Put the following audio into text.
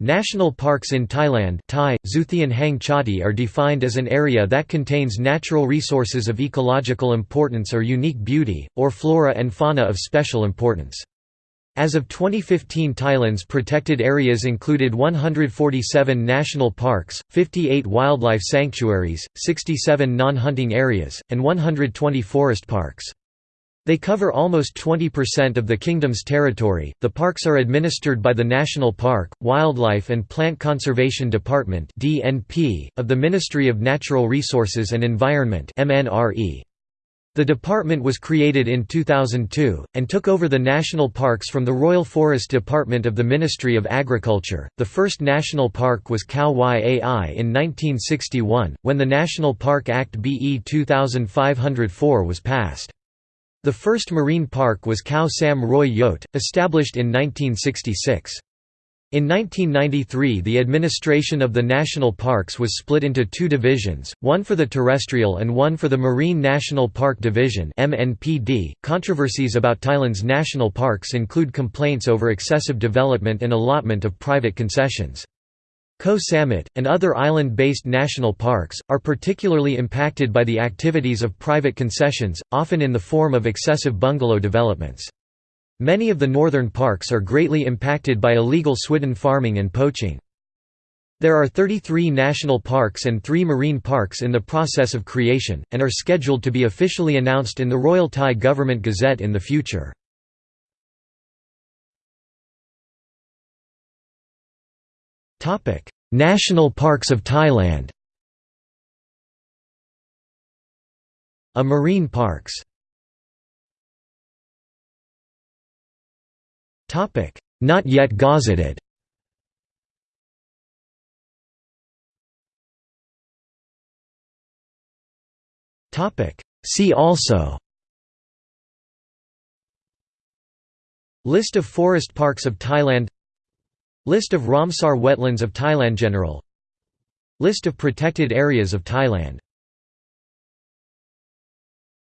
National parks in Thailand Thai, Hang are defined as an area that contains natural resources of ecological importance or unique beauty, or flora and fauna of special importance. As of 2015 Thailand's protected areas included 147 national parks, 58 wildlife sanctuaries, 67 non-hunting areas, and 120 forest parks. They cover almost 20% of the kingdom's territory. The parks are administered by the National Park, Wildlife and Plant Conservation Department (DNP) of the Ministry of Natural Resources and Environment (MNRE). The department was created in 2002 and took over the national parks from the Royal Forest Department of the Ministry of Agriculture. The first national park was Khao Yai in 1961 when the National Park Act BE 2504 was passed. The first marine park was Khao Sam Roi Yot, established in 1966. In 1993 the administration of the national parks was split into two divisions, one for the terrestrial and one for the Marine National Park Division. .Controversies about Thailand's national parks include complaints over excessive development and allotment of private concessions. Koh Samet, and other island-based national parks, are particularly impacted by the activities of private concessions, often in the form of excessive bungalow developments. Many of the northern parks are greatly impacted by illegal swidden farming and poaching. There are 33 national parks and 3 marine parks in the process of creation, and are scheduled to be officially announced in the Royal Thai Government Gazette in the future. National parks of Thailand A marine parks. Not yet gazetted. See also. List of forest parks of Thailand List of Ramsar wetlands of Thailand General. List of protected areas of Thailand